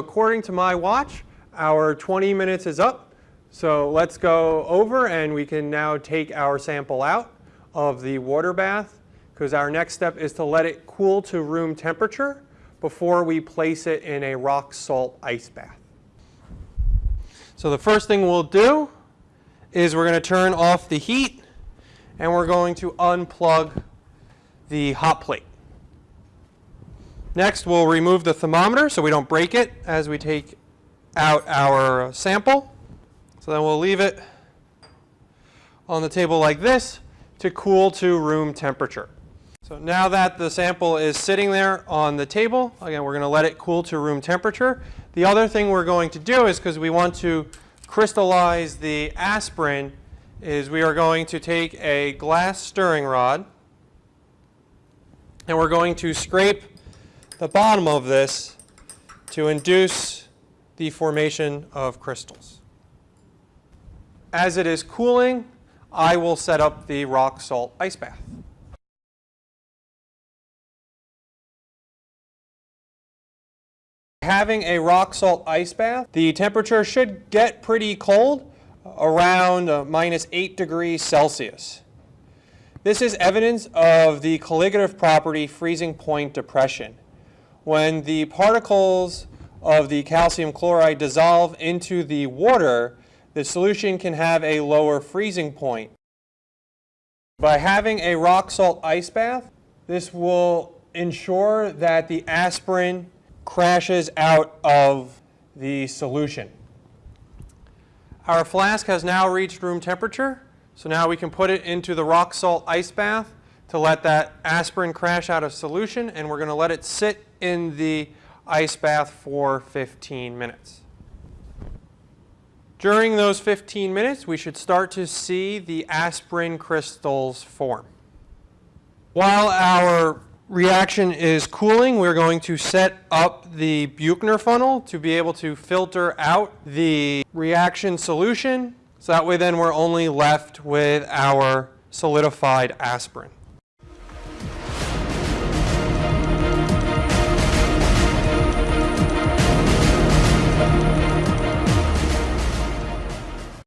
According to my watch, our 20 minutes is up. So let's go over and we can now take our sample out of the water bath because our next step is to let it cool to room temperature before we place it in a rock salt ice bath. So the first thing we'll do is we're going to turn off the heat and we're going to unplug the hot plate. Next, we'll remove the thermometer so we don't break it as we take out our sample. So then we'll leave it on the table like this to cool to room temperature. So now that the sample is sitting there on the table, again, we're going to let it cool to room temperature. The other thing we're going to do is because we want to crystallize the aspirin is we are going to take a glass stirring rod and we're going to scrape the bottom of this to induce the formation of crystals. As it is cooling, I will set up the rock salt ice bath. Having a rock salt ice bath, the temperature should get pretty cold, around uh, minus 8 degrees Celsius. This is evidence of the colligative property freezing point depression when the particles of the calcium chloride dissolve into the water, the solution can have a lower freezing point. By having a rock salt ice bath, this will ensure that the aspirin crashes out of the solution. Our flask has now reached room temperature, so now we can put it into the rock salt ice bath to let that aspirin crash out of solution, and we're going to let it sit in the ice bath for 15 minutes. During those 15 minutes, we should start to see the aspirin crystals form. While our reaction is cooling, we're going to set up the Buchner funnel to be able to filter out the reaction solution. So that way then we're only left with our solidified aspirin.